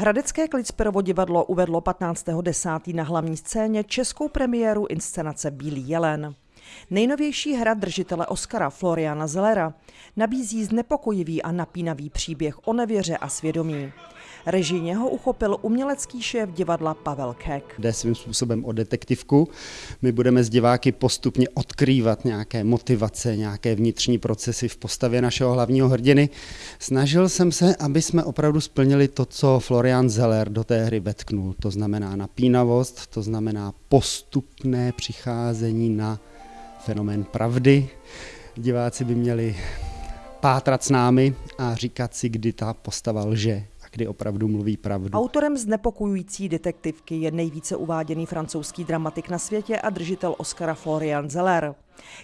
Hradecké Klicperovo divadlo uvedlo 15.10. na hlavní scéně českou premiéru inscenace Bílý jelen. Nejnovější hra držitele Oscara Floriana Zellera nabízí znepokojivý a napínavý příběh o nevěře a svědomí. Režijně ho uchopil umělecký šéf divadla Pavel Kek. Jde svým způsobem o detektivku. My budeme s diváky postupně odkrývat nějaké motivace, nějaké vnitřní procesy v postavě našeho hlavního hrdiny. Snažil jsem se, aby jsme opravdu splnili to, co Florian Zeller do té hry vetknul. To znamená napínavost, to znamená postupné přicházení na fenomén pravdy. Diváci by měli pátrat s námi a říkat si, kdy ta postava lže kdy opravdu mluví pravdu. Autorem znepokojující detektivky je nejvíce uváděný francouzský dramatik na světě a držitel Oscara Florian Zeller.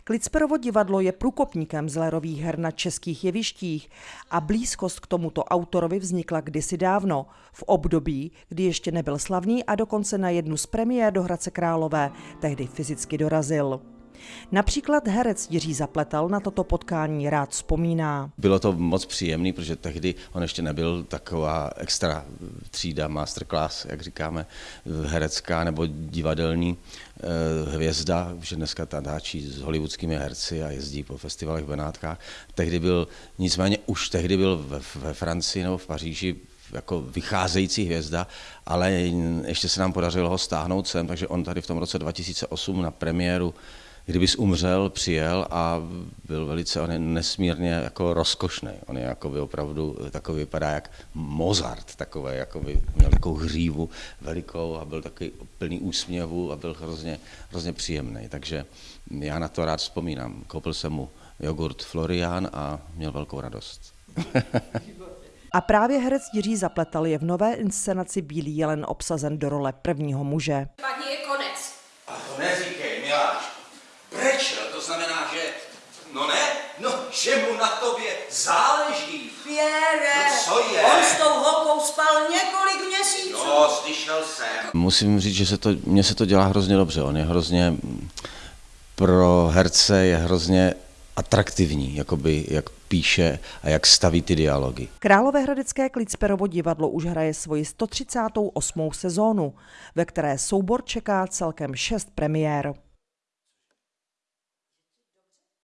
Klicperovo divadlo je průkopníkem Zellerových her na českých jevištích a blízkost k tomuto autorovi vznikla kdysi dávno, v období, kdy ještě nebyl slavný a dokonce na jednu z premiér do Hradce Králové tehdy fyzicky dorazil. Například herec Jiří Zapletal na toto potkání rád vzpomíná. Bylo to moc příjemný, protože tehdy on ještě nebyl taková extra třída, masterclass, jak říkáme, herecká nebo divadelní eh, hvězda, že dneska natáčí s hollywoodskými herci a jezdí po festivalech v Benátkách. Tehdy byl, nicméně už tehdy byl ve, ve Francii nebo v Paříži jako vycházející hvězda, ale ještě se nám podařilo ho stáhnout sem, takže on tady v tom roce 2008 na premiéru kdybys umřel, přijel a byl velice, on je nesmírně jako rozkošný. On je jako by opravdu takový, vypadá jak Mozart, takový, jako by měl takovou hřívu velikou a byl takový plný úsměvu a byl hrozně, hrozně příjemný. Takže já na to rád vzpomínám. Koupil jsem mu jogurt Florian a měl velkou radost. A právě herec Jiří Zapletal je v nové inscenaci Bílý jelen obsazen do role prvního muže. Paní je konec. A to neříkej, miláčku. Prečel, to znamená, že... No no, že mu na tobě záleží. Pěre, No co je? on s tou holkou spal několik měsíců. Jo, slyšel jsem. Musím říct, že se to, mně se to dělá hrozně dobře. On je hrozně, pro herce je hrozně atraktivní, jakoby, jak píše a jak staví ty dialogy. Královéhradecké Klicperovo divadlo už hraje svoji 138. sezónu, ve které soubor čeká celkem šest premiér.